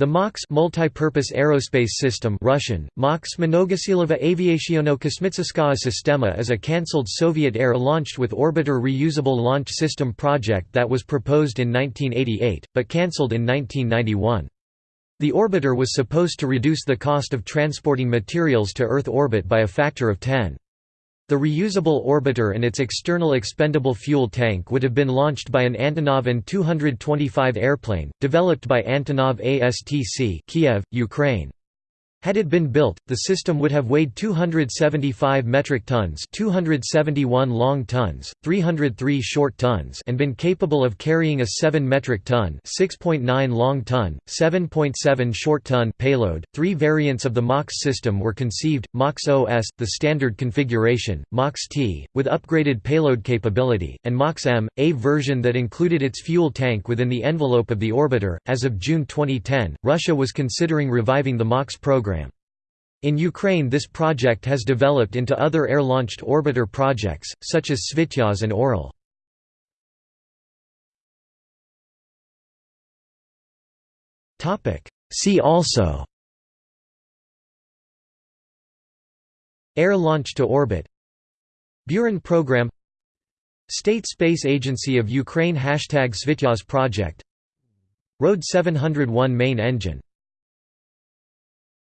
The MAKS multi-purpose aerospace system Russian, MAKS Mnogosilova Aviatsionno-Kosmicheskaya Sistema is a cancelled Soviet air launched with orbiter reusable launch system project that was proposed in 1988, but cancelled in 1991. The orbiter was supposed to reduce the cost of transporting materials to Earth orbit by a factor of 10. The reusable orbiter and its external expendable fuel tank would have been launched by an Antonov An-225 airplane, developed by Antonov ASTC Kiev, Ukraine. Had it been built, the system would have weighed 275 metric tons 271 long tons, 303 short tons and been capable of carrying a 7 metric ton 6.9 long ton, 7.7 short ton payload. Three variants of the MAKS system were conceived, MAKS OS, the standard configuration, MAKS T, with upgraded payload capability, and MAKS M, a version that included its fuel tank within the envelope of the orbiter. As of June 2010, Russia was considering reviving the MAKS program. In Ukraine this project has developed into other air-launched orbiter projects, such as Svityaz and Orel. See also Air launch to orbit Buran program State Space Agency of Ukraine Hashtag Svityaz project Road 701 main engine